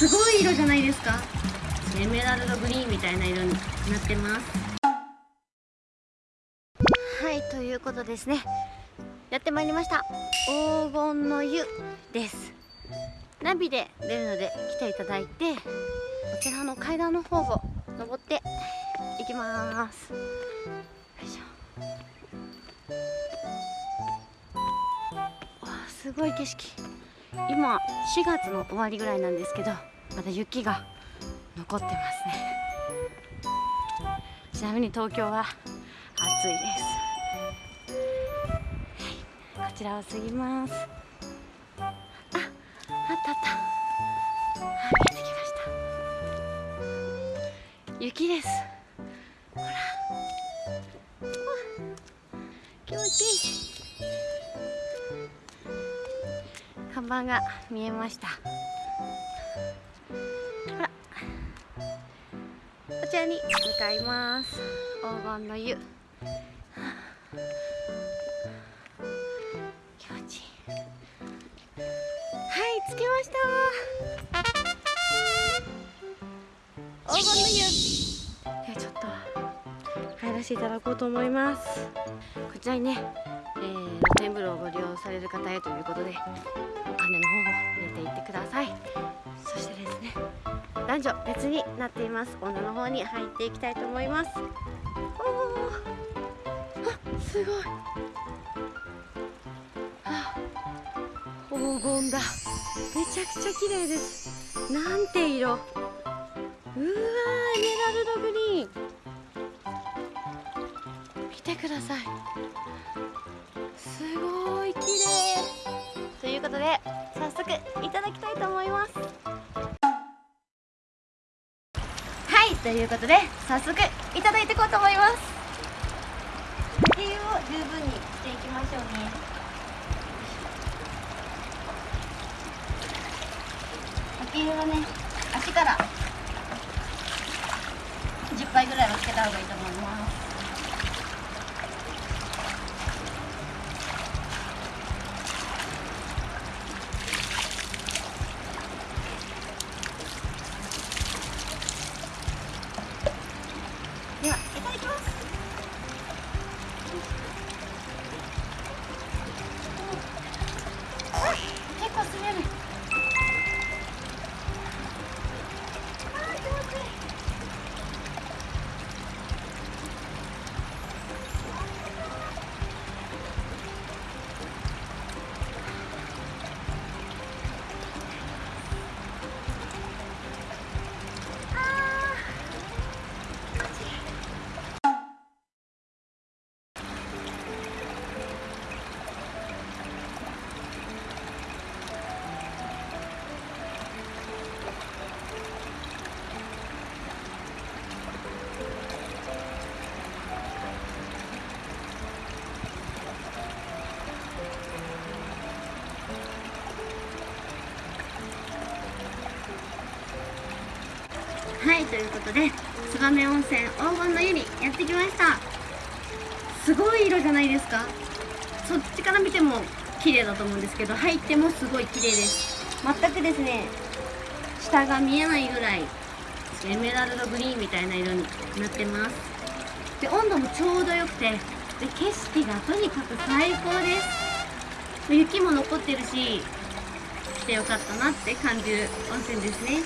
すごい色じゃないですか。エメラルドグリーンみたいな色になってます。はいということですね。やってまいりました。黄金の湯です。ナビで出るので来ていただいてこちらの階段の方を登っていきます。よいしょ。わあすごい景色。今4月の終わりぐらいなんですけどまだ雪が残ってますね。ちなみに東京は暑いです。こちらを過ぎます。あ、あったあった。あ見えてきました。雪です。ほら。気持ちいい。看板が見えました。こちらに向かいます。黄金の湯。気持ちいい。はい着きました。黄金の湯。ではちょっと入らせていただこうと思います。こちらにね、えー、露天風呂をご利用される方へということでお金の方を入れていってください。そしてですね男女別になっています。女の方に入っていきたいと思います。おー。あすごい。黄金だ。めちゃくちゃ綺麗です。なんて色。うわーエメラルドグリーン。見てください。すごい綺麗。ということで早速いただきたいと思います。ということで早速いただいていこうと思います。理由を十分にしていきましょうね。呼吸はね足から10杯ぐらいはつけた方がいいと思いますはいということで燕温泉黄金の湯にやってきました。すごい色じゃないですか。そっちから見ても綺麗だと思うんですけど入ってもすごい綺麗です。全くですね下が見えないぐらいエメラルドグリーンみたいな色になってます。で温度もちょうどよくてで景色がとにかく最高です。雪も残ってるし来てよかったなって感じる温泉ですね。